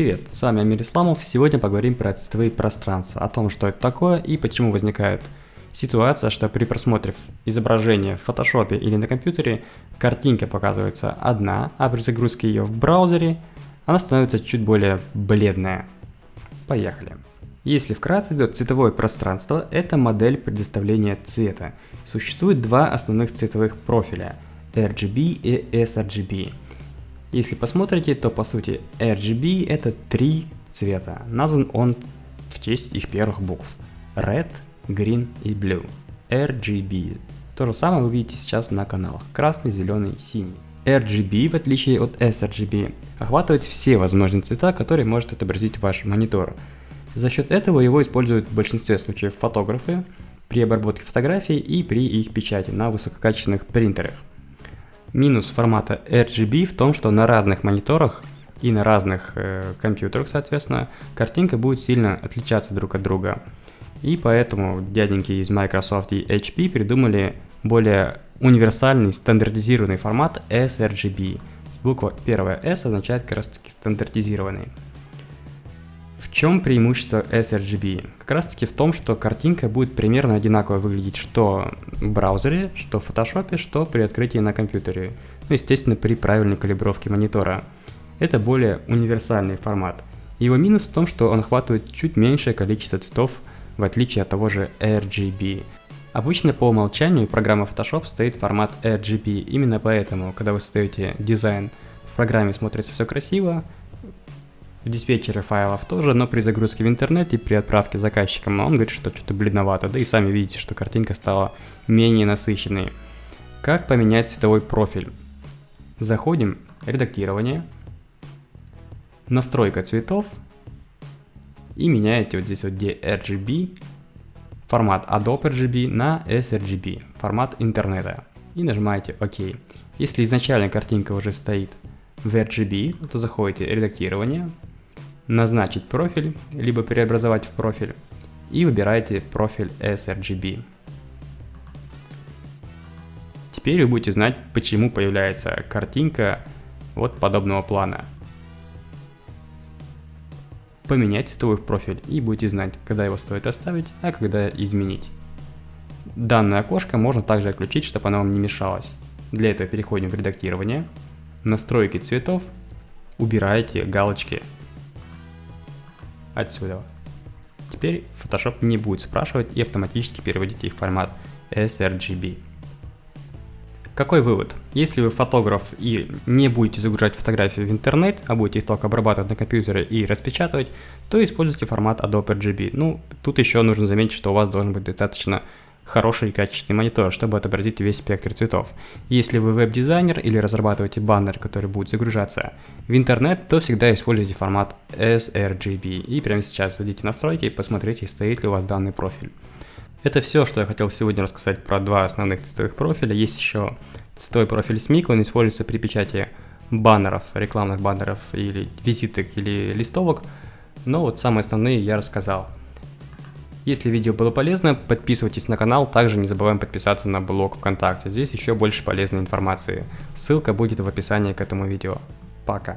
Привет, с вами Амир Исламов. Сегодня поговорим про цветовые пространства, о том, что это такое и почему возникает ситуация, что при просмотре изображения в фотошопе или на компьютере картинка показывается одна, а при загрузке ее в браузере она становится чуть более бледная. Поехали. Если вкратце, то цветовое пространство – это модель предоставления цвета. Существует два основных цветовых профиля – RGB и sRGB – если посмотрите, то по сути RGB это три цвета. Назван он в честь их первых букв. Red, Green и Blue. RGB. То же самое вы видите сейчас на каналах. Красный, зеленый, синий. RGB, в отличие от sRGB, охватывает все возможные цвета, которые может отобразить ваш монитор. За счет этого его используют в большинстве случаев фотографы при обработке фотографий и при их печати на высококачественных принтерах. Минус формата RGB в том, что на разных мониторах и на разных э, компьютерах, соответственно, картинка будет сильно отличаться друг от друга. И поэтому дяденьки из Microsoft и HP придумали более универсальный стандартизированный формат sRGB. Буква первая S означает как раз таки стандартизированный. В чем преимущество sRGB? Как раз таки в том, что картинка будет примерно одинаково выглядеть что в браузере, что в фотошопе, что при открытии на компьютере. Ну, естественно, при правильной калибровке монитора. Это более универсальный формат. Его минус в том, что он охватывает чуть меньшее количество цветов, в отличие от того же RGB. Обычно по умолчанию программа Photoshop стоит формат RGB, именно поэтому, когда вы создаете дизайн, в программе смотрится все красиво, в диспетчере файлов тоже, но при загрузке в интернет и при отправке заказчикам он говорит, что что-то бледновато, да и сами видите, что картинка стала менее насыщенной. Как поменять цветовой профиль? Заходим, редактирование, настройка цветов и меняете вот здесь вот где RGB, формат Adobe RGB на sRGB, формат интернета и нажимаете ОК. Если изначально картинка уже стоит в RGB, то заходите редактирование, назначить профиль, либо преобразовать в профиль и выбираете профиль sRGB. Теперь вы будете знать, почему появляется картинка вот подобного плана. Поменять цветовой профиль и будете знать, когда его стоит оставить, а когда изменить. Данное окошко можно также отключить, чтобы оно вам не мешалось. Для этого переходим в редактирование, настройки цветов, убираете галочки отсюда. Теперь Photoshop не будет спрашивать и автоматически переводить их в формат sRGB. Какой вывод? Если вы фотограф и не будете загружать фотографии в интернет, а будете их только обрабатывать на компьютере и распечатывать, то используйте формат Adobe RGB. Ну, тут еще нужно заметить, что у вас должен быть достаточно хороший и качественный монитор, чтобы отобразить весь спектр цветов. Если вы веб-дизайнер или разрабатываете баннер, который будет загружаться в интернет, то всегда используйте формат sRGB. И прямо сейчас зайдите настройки и посмотрите, стоит ли у вас данный профиль. Это все, что я хотел сегодня рассказать про два основных цветовых профиля. Есть еще цветовой профиль SMIC, он используется при печати баннеров, рекламных баннеров или визиток или листовок. Но вот самые основные я рассказал. Если видео было полезно, подписывайтесь на канал, также не забываем подписаться на блог ВКонтакте, здесь еще больше полезной информации. Ссылка будет в описании к этому видео. Пока.